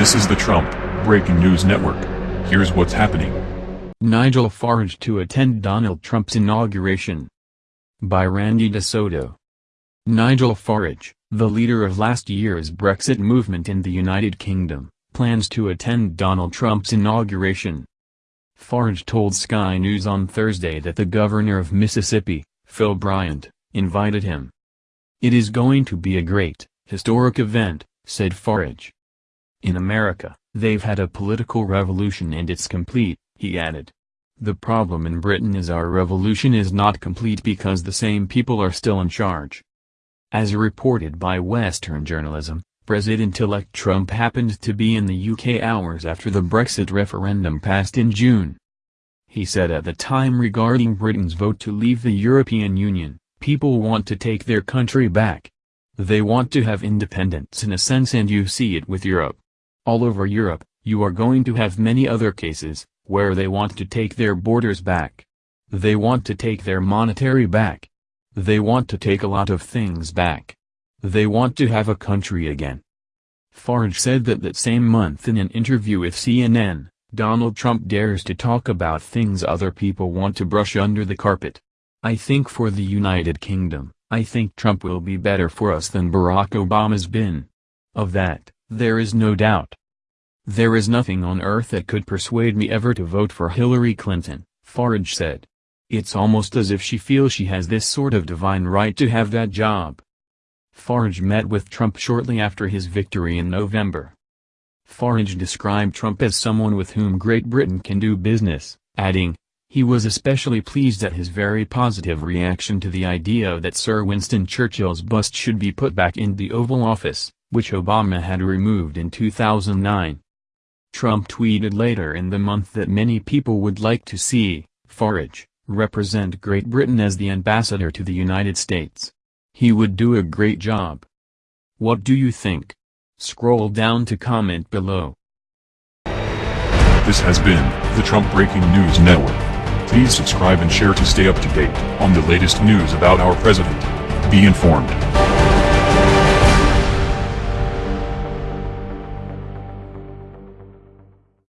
This is the Trump Breaking News Network. Here's what's happening. Nigel Farage to attend Donald Trump's inauguration. By Randy DeSoto. Nigel Farage, the leader of last year's Brexit movement in the United Kingdom, plans to attend Donald Trump's inauguration. Farage told Sky News on Thursday that the governor of Mississippi, Phil Bryant, invited him. It is going to be a great, historic event, said Farage. In America, they've had a political revolution and it's complete, he added. The problem in Britain is our revolution is not complete because the same people are still in charge. As reported by Western journalism, President-elect Trump happened to be in the UK hours after the Brexit referendum passed in June. He said at the time regarding Britain's vote to leave the European Union, people want to take their country back. They want to have independence in a sense and you see it with Europe. All over Europe, you are going to have many other cases, where they want to take their borders back. They want to take their monetary back. They want to take a lot of things back. They want to have a country again. Farage said that that same month in an interview with CNN, Donald Trump dares to talk about things other people want to brush under the carpet. I think for the United Kingdom, I think Trump will be better for us than Barack Obama's been. Of that, there is no doubt. There is nothing on earth that could persuade me ever to vote for Hillary Clinton, Farage said. It's almost as if she feels she has this sort of divine right to have that job. Farage met with Trump shortly after his victory in November. Farage described Trump as someone with whom Great Britain can do business, adding, he was especially pleased at his very positive reaction to the idea that Sir Winston Churchill's bust should be put back in the Oval Office which Obama had removed in 2009. Trump tweeted later in the month that many people would like to see, Farage, represent Great Britain as the ambassador to the United States. He would do a great job. What do you think? Scroll down to comment below. This has been the Trump Breaking News Network. Please subscribe and share to stay up to date on the latest news about our president. Be informed.